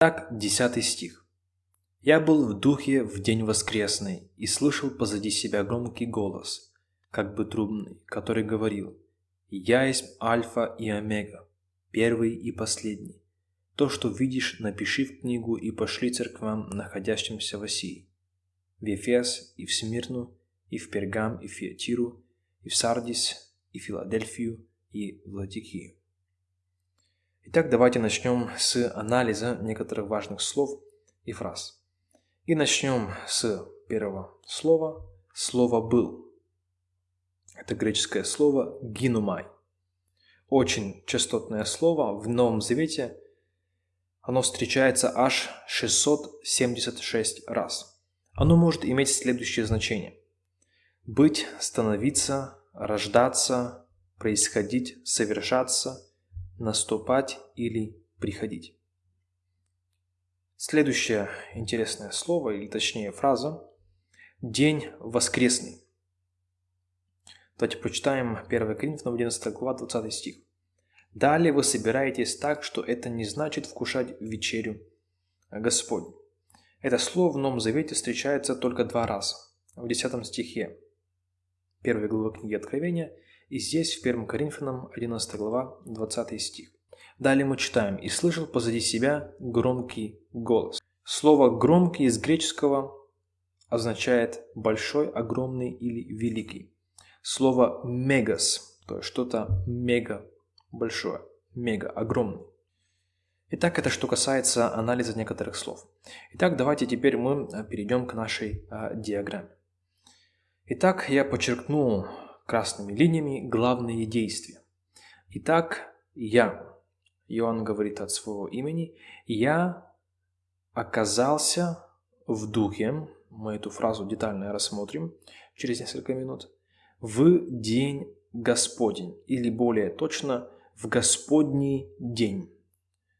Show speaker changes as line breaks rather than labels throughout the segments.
Так, 10 стих. «Я был в духе в день воскресный и слышал позади себя громкий голос, как бы трубный, который говорил, «Я есть Альфа и Омега, первый и последний. То, что видишь, напиши в книгу и пошли церквам, находящимся в Осии, в Ефес и в Смирну, и в Пергам, и в Фиатиру, и в Сардис, и Филадельфию, и в Ладикию. Итак, давайте начнем с анализа некоторых важных слов и фраз. И начнем с первого слова. Слово «был». Это греческое слово «гинумай». Очень частотное слово в Новом Завете. Оно встречается аж 676 раз. Оно может иметь следующее значение. Быть, становиться, рождаться, происходить, совершаться, наступать или приходить. Следующее интересное слово, или точнее фраза – «день воскресный». Давайте прочитаем 1 Коринфянам 11 глава 20 стих. «Далее вы собираетесь так, что это не значит вкушать вечерю Господь. Это слово в Новом Завете встречается только два раза. В 10 стихе 1 главы книги Откровения – и здесь в 1 Коринфянам 11 глава 20 стих. Далее мы читаем «И слышал позади себя громкий голос». Слово «громкий» из греческого означает «большой», «огромный» или «великий». Слово «мегас», то есть что-то мега большое, мега огромный. Итак, это что касается анализа некоторых слов. Итак, давайте теперь мы перейдем к нашей а, диаграмме. Итак, я подчеркну красными линиями главные действия. Итак, я, Иоанн говорит от своего имени, я оказался в духе, мы эту фразу детально рассмотрим через несколько минут, в день Господень, или более точно, в Господний день.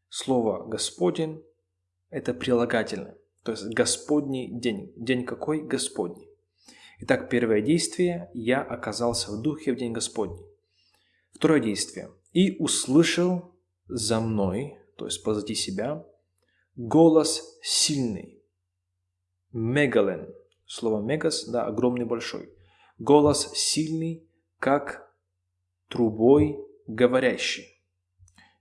Слово «Господень» – это прилагательное, то есть Господний день. День какой? Господний. Итак, первое действие – я оказался в духе в день Господний. Второе действие – и услышал за мной, то есть позади себя, голос сильный. Мегален. Слово мегас, да, огромный, большой. Голос сильный, как трубой говорящий.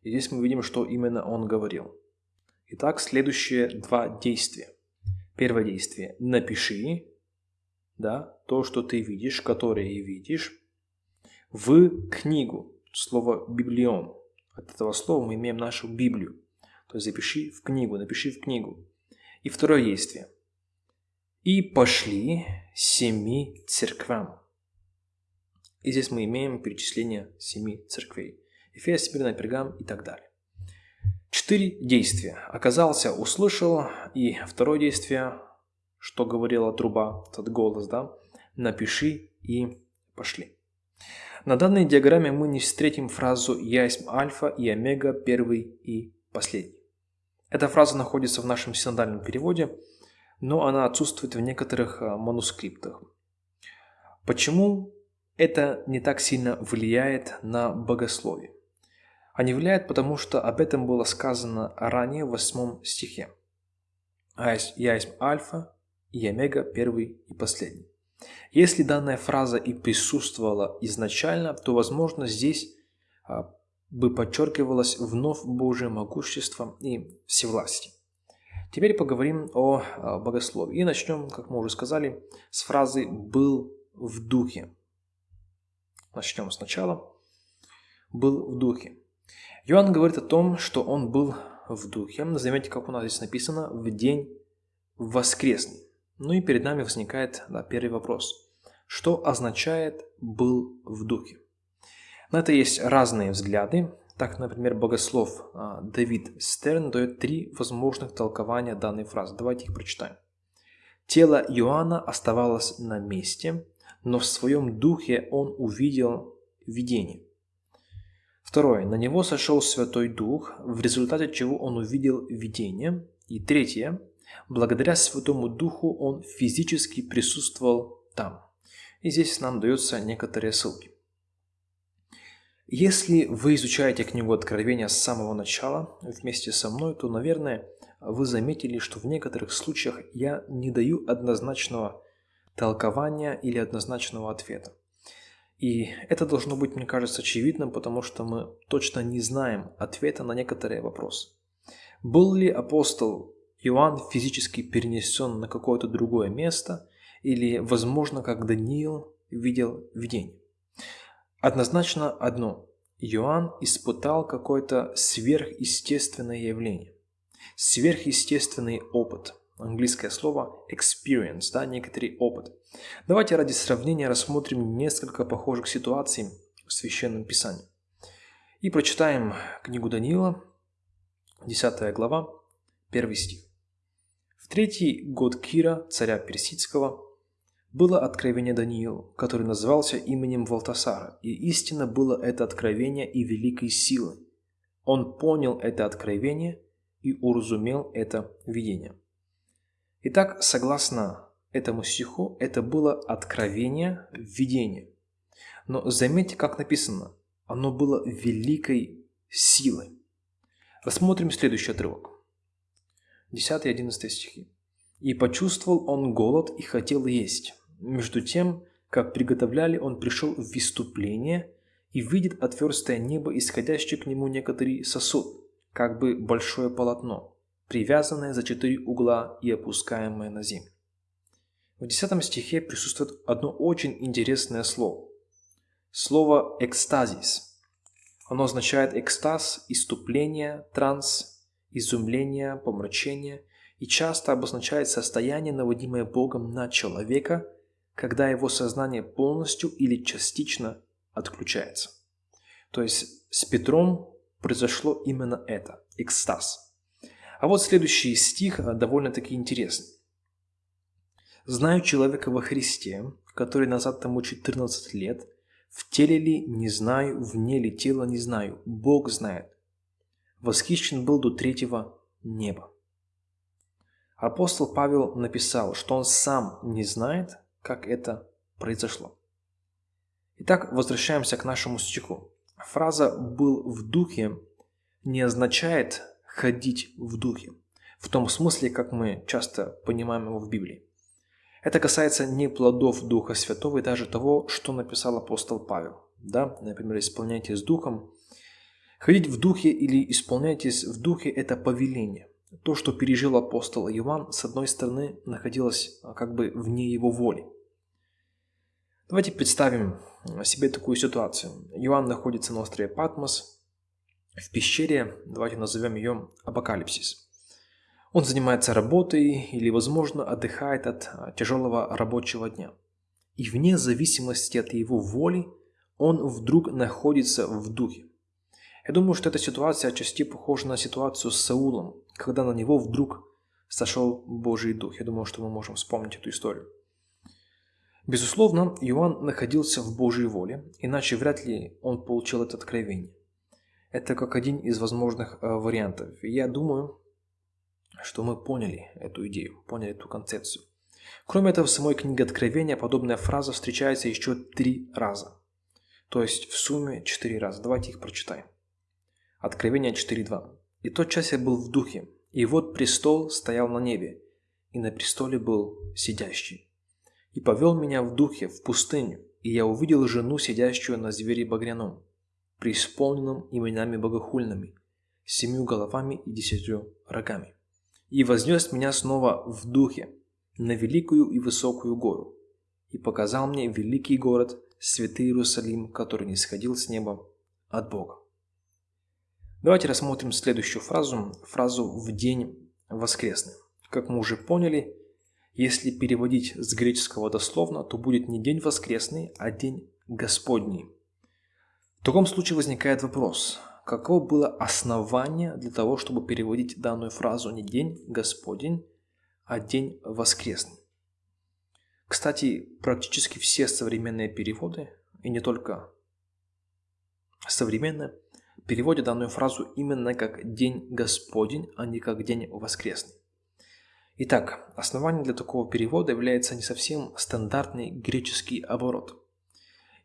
И здесь мы видим, что именно он говорил. Итак, следующие два действия. Первое действие – напиши, да, то, что ты видишь, которое видишь, в книгу. Слово «библион». От этого слова мы имеем нашу Библию. То есть запиши в книгу, напиши в книгу. И второе действие. «И пошли семи церквам». И здесь мы имеем перечисление семи церквей. Эфес, Смирна, Пергам и так далее. Четыре действия. Оказался, услышал. И второе действие что говорила труба, этот голос, да, напиши и пошли. На данной диаграмме мы не встретим фразу «Я альфа и омега, первый и последний». Эта фраза находится в нашем синодальном переводе, но она отсутствует в некоторых а, манускриптах. Почему это не так сильно влияет на богословие? А не влияет, потому что об этом было сказано ранее в восьмом стихе. «Я есть альфа и омега первый и последний. Если данная фраза и присутствовала изначально, то, возможно, здесь а, бы подчеркивалось вновь Божье могущество и всевластие. Теперь поговорим о а, богословии. И начнем, как мы уже сказали, с фразы «был в духе». Начнем сначала. «Был в духе». Иоанн говорит о том, что он был в духе. Заметьте, как у нас здесь написано «в день воскресный». Ну и перед нами возникает да, первый вопрос. Что означает «был в духе»? На это есть разные взгляды. Так, например, богослов а, Давид Стерн дает три возможных толкования данной фразы. Давайте их прочитаем. Тело Иоанна оставалось на месте, но в своем духе он увидел видение. Второе. На него сошел Святой Дух, в результате чего он увидел видение. И третье. Благодаря Святому Духу он физически присутствовал там. И здесь нам даются некоторые ссылки. Если вы изучаете книгу Откровения с самого начала вместе со мной, то, наверное, вы заметили, что в некоторых случаях я не даю однозначного толкования или однозначного ответа. И это должно быть, мне кажется, очевидным, потому что мы точно не знаем ответа на некоторые вопросы. Был ли апостол Иоанн физически перенесен на какое-то другое место, или, возможно, как Даниил видел видение? Однозначно одно. Иоанн испытал какое-то сверхъестественное явление, сверхъестественный опыт. Английское слово experience, да, некоторый опыт. Давайте ради сравнения рассмотрим несколько похожих ситуаций в Священном Писании. И прочитаем книгу Даниила, 10 глава, 1 стих. Третий год Кира, царя Персидского, было откровение Даниилу, который назывался именем Валтасара, и истинно было это откровение и великой силы. Он понял это откровение и уразумел это видение. Итак, согласно этому стиху, это было откровение, видение. Но заметьте, как написано, оно было великой силой. Рассмотрим следующий отрывок. 10 и 11 стихи. «И почувствовал он голод и хотел есть. Между тем, как приготовляли, он пришел в выступление и видит отверстое небо, исходящее к нему некоторый сосуд, как бы большое полотно, привязанное за четыре угла и опускаемое на землю. В 10 стихе присутствует одно очень интересное слово. Слово «экстазис», оно означает экстаз, иступление, транс, изумление, помрачение и часто обозначает состояние, наводимое Богом на человека, когда его сознание полностью или частично отключается. То есть с Петром произошло именно это – экстаз. А вот следующий стих э, довольно-таки интересный. «Знаю человека во Христе, который назад тому 14 лет – в теле ли не знаю, вне ли тела не знаю, Бог знает. Восхищен был до третьего неба. Апостол Павел написал, что он сам не знает, как это произошло. Итак, возвращаемся к нашему стиху. Фраза «был в духе» не означает «ходить в духе», в том смысле, как мы часто понимаем его в Библии. Это касается не плодов Духа Святого и даже того, что написал апостол Павел. Да? Например, исполняйтесь Духом. Ходить в Духе или исполняйтесь в Духе – это повеление. То, что пережил апостол Иоанн, с одной стороны, находилось а, как бы вне его воли. Давайте представим себе такую ситуацию. Иоанн находится на острове Патмос, в пещере, давайте назовем ее Апокалипсис. Он занимается работой или, возможно, отдыхает от а, тяжелого рабочего дня. И вне зависимости от его воли он вдруг находится в духе. Я думаю, что эта ситуация отчасти похожа на ситуацию с Саулом, когда на него вдруг сошел Божий Дух. Я думаю, что мы можем вспомнить эту историю. Безусловно, Иоанн находился в Божьей воле, иначе вряд ли он получил это откровение. Это как один из возможных э, вариантов. я думаю, что мы поняли эту идею, поняли эту концепцию. Кроме этого, в самой книге Откровения подобная фраза встречается еще три раза. То есть в сумме четыре раза. Давайте их прочитаем. Откровение 4.2. «И тот час я был в духе, и вот престол стоял на небе, и на престоле был сидящий. И повел меня в духе в пустыню, и я увидел жену, сидящую на звере багряном, преисполненном именами богохульными, семью головами и десятью рогами и вознес меня снова в духе на великую и высокую гору, и показал мне великий город, святый Иерусалим, который не сходил с неба от Бога. Давайте рассмотрим следующую фразу, фразу «в день воскресный». Как мы уже поняли, если переводить с греческого дословно, то будет не день воскресный, а день Господний. В таком случае возникает вопрос, каково было основание для того, чтобы переводить данную фразу не «день Господень», а «день воскресный». Кстати, практически все современные переводы, и не только современные, переводят данную фразу именно как «день Господень», а не как «день воскресный». Итак, основанием для такого перевода является не совсем стандартный греческий оборот –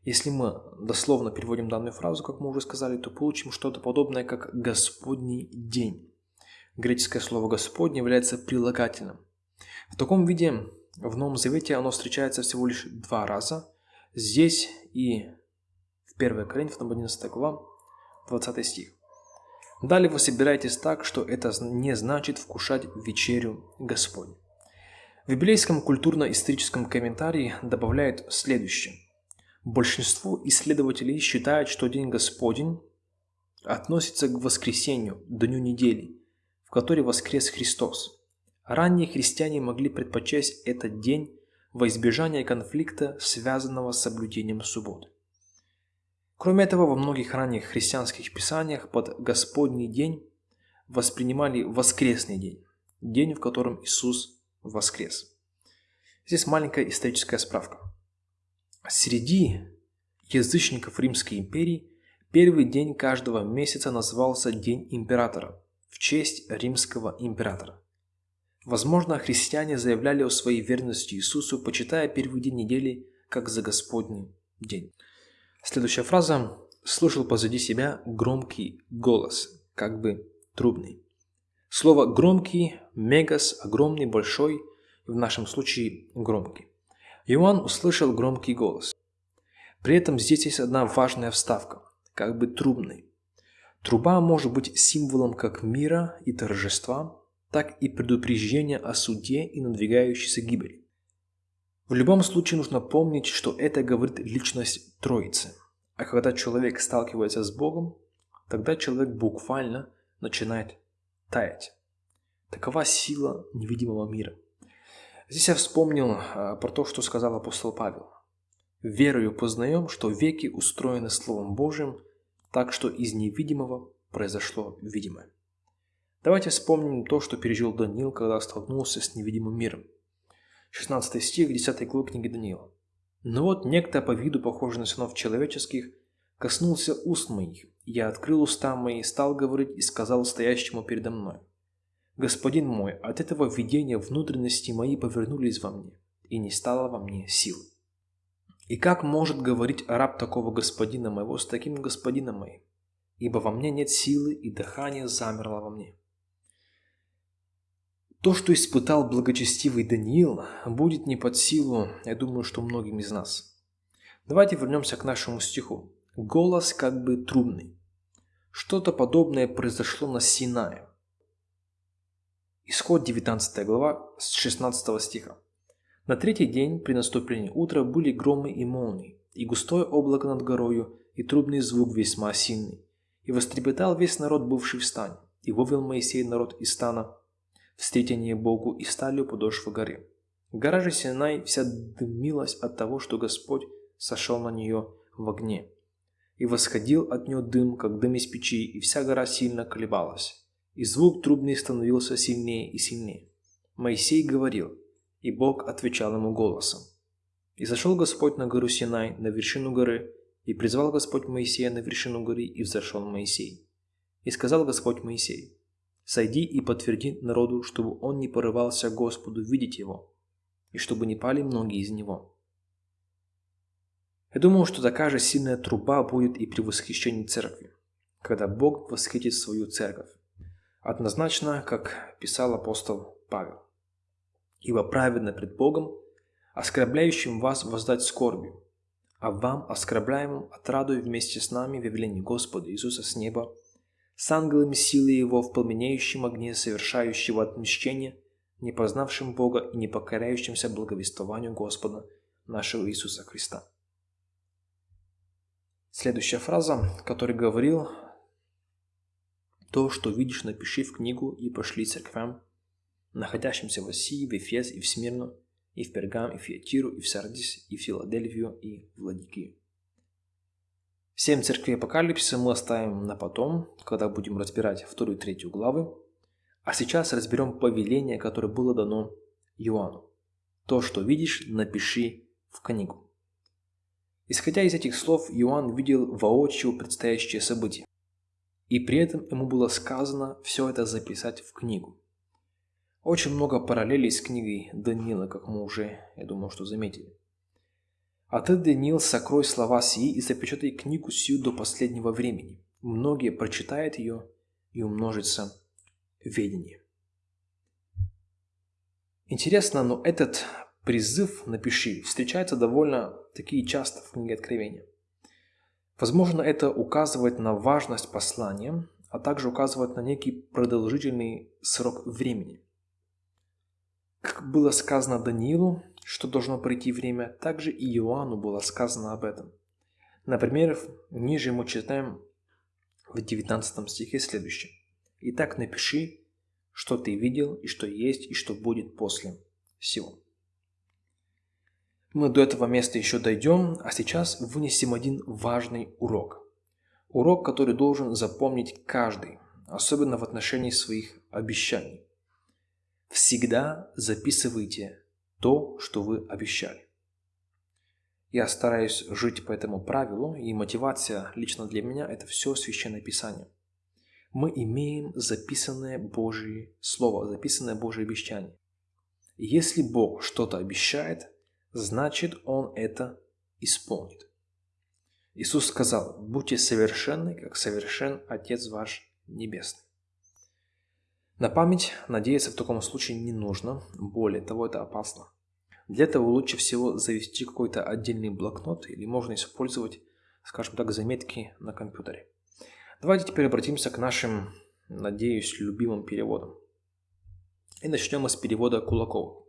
если мы дословно переводим данную фразу, как мы уже сказали, то получим что-то подобное, как «Господний день». Греческое слово «Господь» является прилагательным. В таком виде в Новом Завете оно встречается всего лишь два раза. Здесь и в 1 Коринфянам 11 глава, 20 стих. Далее вы собираетесь так, что это не значит вкушать вечерю Господню. В библейском культурно-историческом комментарии добавляют следующее. Большинство исследователей считают, что День Господень относится к воскресенью, дню недели, в которой воскрес Христос. Ранние христиане могли предпочесть этот день во избежание конфликта, связанного с соблюдением субботы. Кроме этого, во многих ранних христианских писаниях под Господний день воспринимали воскресный день, день, в котором Иисус воскрес. Здесь маленькая историческая справка. Среди язычников Римской империи первый день каждого месяца назывался День Императора в честь римского императора. Возможно, христиане заявляли о своей верности Иисусу, почитая первый день недели как за Господний день. Следующая фраза «слышал позади себя громкий голос», как бы трубный. Слово «громкий», «мегас», «огромный», «большой», в нашем случае «громкий». Иоанн услышал громкий голос. При этом здесь есть одна важная вставка, как бы трубный. Труба может быть символом как мира и торжества, так и предупреждения о суде и надвигающейся гибели. В любом случае нужно помнить, что это говорит личность Троицы. А когда человек сталкивается с Богом, тогда человек буквально начинает таять. Такова сила невидимого мира – Здесь я вспомнил а, про то, что сказал апостол Павел. «Верою познаем, что веки устроены Словом Божьим, так что из невидимого произошло видимое». Давайте вспомним то, что пережил Даниил, когда столкнулся с невидимым миром. 16 стих 10 главы книги Даниила. «Но вот некто по виду похожий на сынов человеческих коснулся уст моих, я открыл уста мои, стал говорить и сказал стоящему передо мной – Господин мой, от этого видения внутренности мои повернулись во мне, и не стало во мне сил. И как может говорить раб такого господина моего с таким господином моим? Ибо во мне нет силы, и дыхание замерло во мне. То, что испытал благочестивый Даниил, будет не под силу, я думаю, что многим из нас. Давайте вернемся к нашему стиху. Голос как бы трубный. Что-то подобное произошло на Синае. Исход 19 глава с 16 стиха. На третий день при наступлении утра были громы и молнии, и густое облако над горою, и трубный звук весьма сильный. И вострепетал весь народ, бывший в стане, и вывел Моисей народ из стана встретение Богу и стали у подошвы горы. Гора же Синай вся дымилась от того, что Господь сошел на нее в огне. И восходил от нее дым, как дым из печи, и вся гора сильно колебалась и звук трубный становился сильнее и сильнее. Моисей говорил, и Бог отвечал ему голосом. И зашел Господь на гору Синай, на вершину горы, и призвал Господь Моисея на вершину горы, и взошел Моисей. И сказал Господь Моисей, «Сойди и подтверди народу, чтобы он не порывался Господу видеть его, и чтобы не пали многие из него». Я думаю, что такая же сильная труба будет и при восхищении церкви, когда Бог восхитит свою церковь. Однозначно, как писал апостол Павел. «Ибо праведно пред Богом, оскорбляющим вас воздать скорбью, а вам, оскорбляемым, отрадуй вместе с нами в явлении Господа Иисуса с неба, с ангелами силы Его в пламенеющем огне совершающего отмщение, не познавшим Бога и не покоряющимся благовествованию Господа нашего Иисуса Христа». Следующая фраза, которую говорил то, что видишь, напиши в книгу и пошли церквям, находящимся в России, в Эфес и в Смирну, и в Пергам, и в Фиатиру, и в Сардис, и в Филадельфию, и в Ладикию. Семь церквей Апокалипсиса мы оставим на потом, когда будем разбирать вторую и третью главы. А сейчас разберем повеление, которое было дано Иоанну. То, что видишь, напиши в книгу. Исходя из этих слов, Иоанн видел воочию предстоящее событие. И при этом ему было сказано все это записать в книгу. Очень много параллелей с книгой Даниила, как мы уже, я думаю, что заметили. А ты, Даниил, сокрой слова сии и запечатай книгу сию до последнего времени. Многие прочитают ее и умножится ведении. Интересно, но этот призыв «напиши» встречается довольно таки часто в книге Откровения. Возможно, это указывает на важность послания, а также указывает на некий продолжительный срок времени. Как было сказано Даниилу, что должно пройти время, также и Иоанну было сказано об этом. Например, ниже мы читаем в 19 стихе следующее. «Итак, напиши, что ты видел, и что есть, и что будет после всего». Мы до этого места еще дойдем, а сейчас вынесем один важный урок. Урок, который должен запомнить каждый, особенно в отношении своих обещаний. Всегда записывайте то, что вы обещали. Я стараюсь жить по этому правилу, и мотивация лично для меня – это все Священное Писание. Мы имеем записанное Божье Слово, записанное Божье обещание. если Бог что-то обещает, значит Он это исполнит. Иисус сказал, будьте совершенны, как совершен Отец ваш Небесный. На память надеяться в таком случае не нужно, более того, это опасно. Для этого лучше всего завести какой-то отдельный блокнот или можно использовать, скажем так, заметки на компьютере. Давайте теперь обратимся к нашим, надеюсь, любимым переводам. И начнем мы с перевода Кулакова.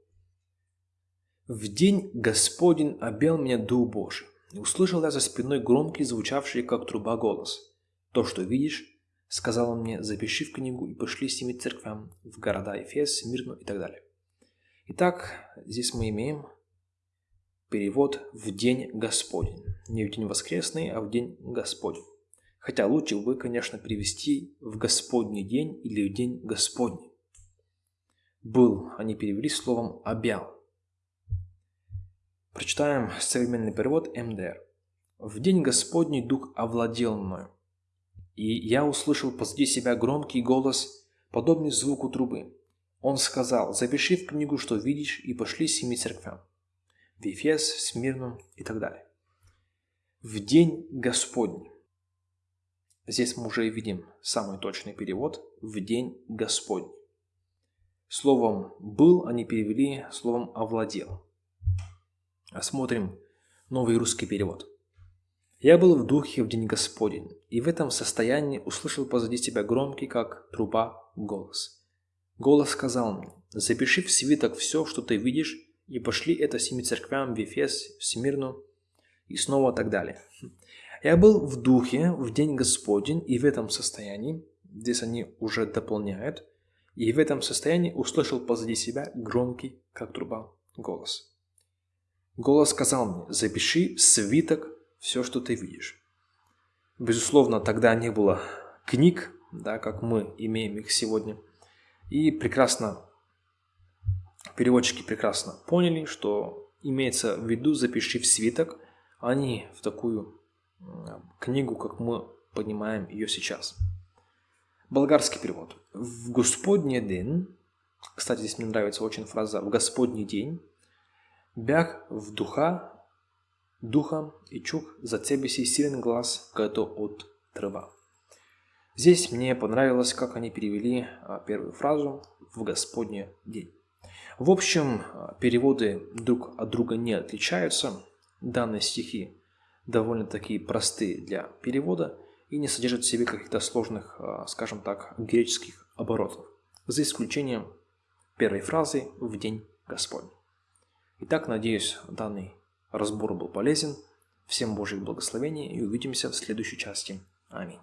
В день Господень обел меня Дух Божий, и услышал я за спиной громкий, звучавший, как труба, голос. То, что видишь, сказал он мне, запиши в книгу и пошли семи церквям в города Эфес, Мирну и так далее. Итак, здесь мы имеем перевод «в день Господень». Не в день воскресный, а в день Господень. Хотя лучше бы, конечно, перевести «в Господний день» или «в день Господний». «Был» они перевели словом «обял». Прочитаем современный перевод МДР. «В день Господний Дух овладел мною, и я услышал позади себя громкий голос, подобный звуку трубы. Он сказал, запиши в книгу, что видишь, и пошли семи церквям. В Ефес, в Смирну и так далее. В день Господний. Здесь мы уже видим самый точный перевод «в день Господний». Словом «был» они перевели словом «овладел». Осмотрим новый русский перевод. «Я был в духе в день Господень, и в этом состоянии услышал позади себя громкий, как труба, голос. Голос сказал мне, запиши в свиток все, что ты видишь, и пошли это семи церквям в Ефес, в Смирну, и снова так далее. Я был в духе в день Господень, и в этом состоянии, здесь они уже дополняют, и в этом состоянии услышал позади себя громкий, как труба, голос. Голос сказал мне, запиши свиток все, что ты видишь. Безусловно, тогда не было книг, да, как мы имеем их сегодня. И прекрасно, переводчики прекрасно поняли, что имеется в виду запиши в свиток, а не в такую книгу, как мы понимаем ее сейчас. Болгарский перевод. В Господний день, кстати, здесь мне нравится очень фраза «в Господний день», Бях в духа, духом и чух за тебе силен глаз, като от трава. Здесь мне понравилось, как они перевели а, первую фразу «в Господний день». В общем, а, переводы друг от друга не отличаются. Данные стихи довольно-таки простые для перевода и не содержат в себе каких-то сложных, а, скажем так, греческих оборотов, за исключением первой фразы «в день Господень». Итак, надеюсь, данный разбор был полезен. Всем Божьих благословений и увидимся в следующей части. Аминь.